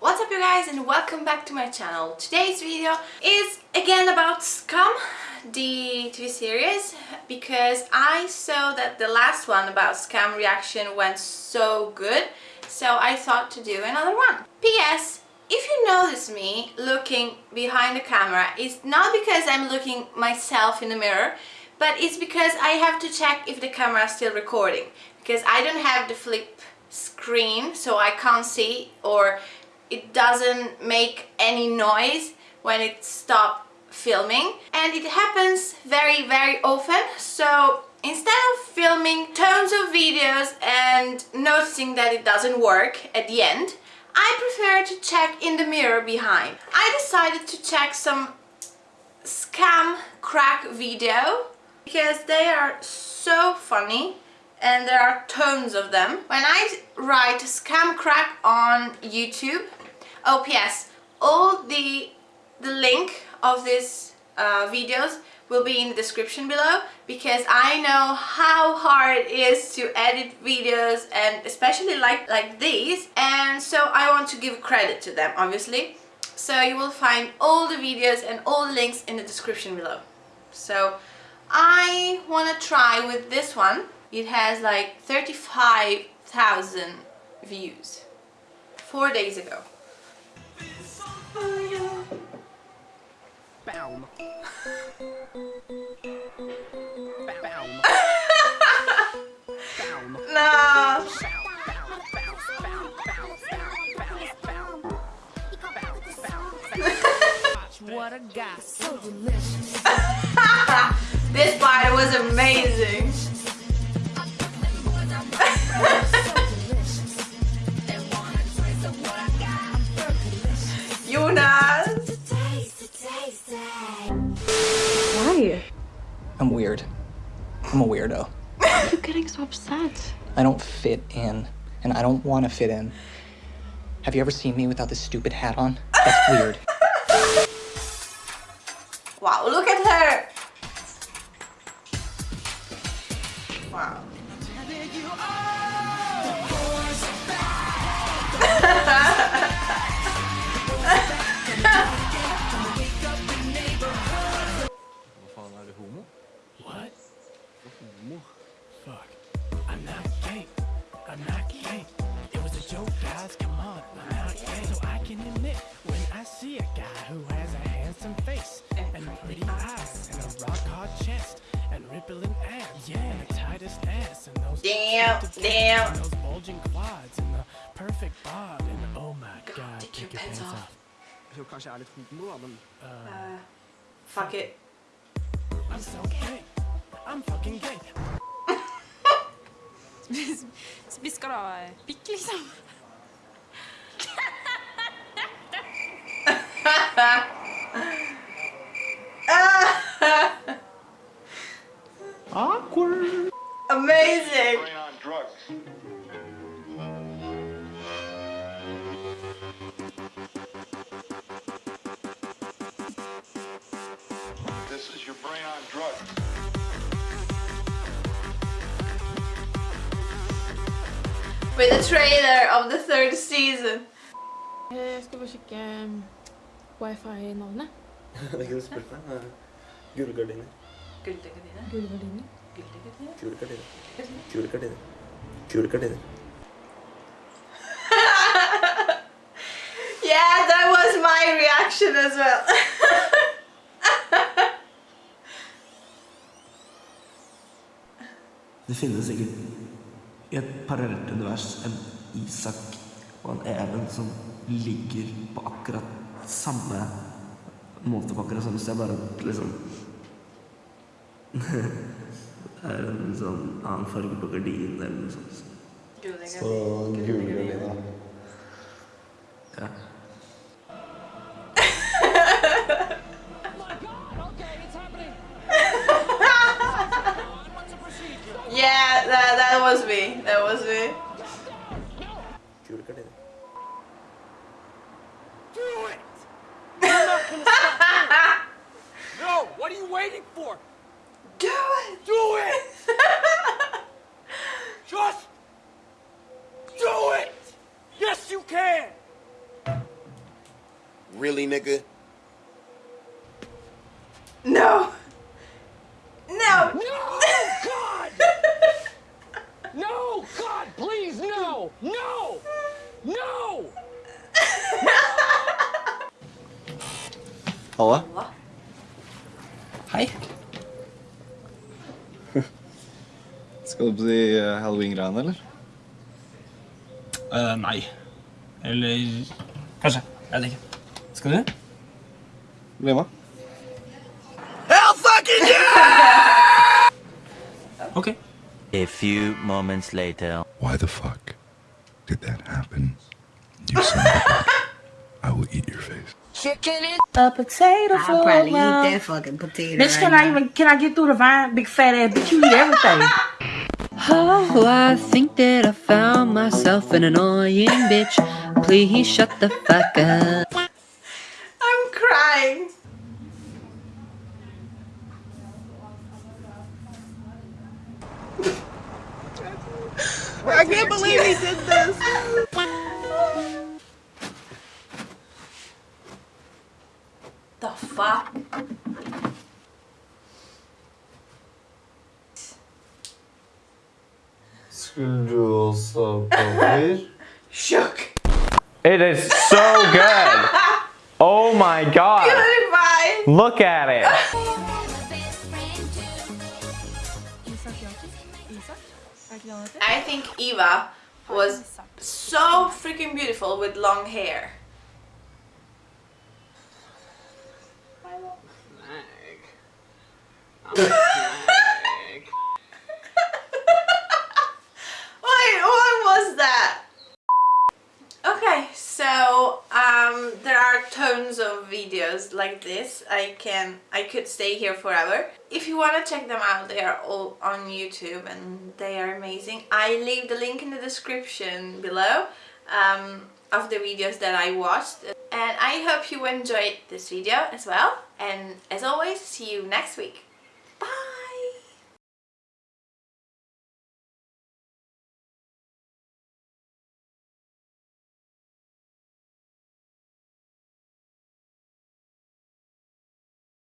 What's up you guys and welcome back to my channel. Today's video is again about Skam, the TV series, because I saw that the last one about Skam reaction went so good, so I thought to do another one. P.S. If you notice me looking behind the camera, it's not because I'm looking myself in the mirror, but it's because I have to check if the camera is still recording, because I don't have the flip screen so I can't see or it doesn't make any noise when it stops filming and it happens very very often so instead of filming tons of videos and noticing that it doesn't work at the end I prefer to check in the mirror behind. I decided to check some Skam crack video because they are so funny and there are tons of them. When I write Skam crack on YouTube, oh yes, all the, the link of these uh, videos will be in the description below because I know how hard it is to edit videos and especially like, like these and so I want to give credit to them obviously. So you will find all the videos and all the links in the description below. So I want to try with this one it has like 35,000 views four days ago. Boom. Boom. no. What a guy, so delicious. this part was amazing. I'm a weirdo. Why are you getting so upset? I don't fit in, and I don't want to fit in. Have you ever seen me without this stupid hat on? That's weird. Wow, look at her! Wow. Vad fan, är du homo? What? Homo? Fuck. I'm not gay. I'm not gay. It was a joke, guys. Come on. I'm not gay. So I can admit when I see a guy who has a handsome face and pretty eyes and a rock hard chest and rippling abs yeah. and the tightest ass and those Damn, damn. and those bulging quads and the perfect bob and oh my god, take take your your pants pants off. off. Jag kanske är lite homo. Uh, fuck it. I'm so gay. I'm fucking gay. Vi skal da pikk, liksom. With the trailer of the third season. Eh, Jeg skal bare sjekke ehm, wifi-navnet. Det kan du spørre meg. Gullgardiner. Gullgardiner. Gullgardiner. Gullgardiner. Kule gardiner. Kule gardiner. Kule gardiner. Yeah, that was my reaction as well. Det finnes sikkert i et parallelt univers en Isak og en Even som ligger på akkurat samme måte på akkurat samme sted, bare at liksom Det er en sånn annen farge på gardinen eller noe sånt. Så gule gardiner. Ja. Yeah, that, that was me. That was me. Kule. Do it! You're not gonna stop. No, what are you waiting for? Do it! Do it! Just do it! Yes, you can! Really, nigga? No. No. No, God! No, God, please, no! No! No! Halla? Hei. Skal du på de eh, halloween-greiene, eller? Eh, nei. Eller kanskje. Jeg vet ikke. Skal du? Bli med. Ok. A few moments later. Why the fuck did that happen? You son of a bitch. I will eat your face. A potato I'll float probably eat that fucking potato. Bitch, right can I even can I get through the vine? Big fat ass bitch, you eat everything. Oh, I think that I found myself an annoying bitch. Please shut the fuck up. I'm crying. I can't believe he did this. The fuck? Skulle du også på Shook. It is so good. Oh my god. Goodbye. Look at it. I think Eva was so freaking beautiful with long hair. Wait, what was that? Okay, so um, there are tons of videos like this. I can, I could stay here forever. If you want to check them out, they are all on YouTube and they are amazing. I leave the link in the description below um, of the videos that I watched. And I hope you enjoyed this video as well. And as always, see you next week.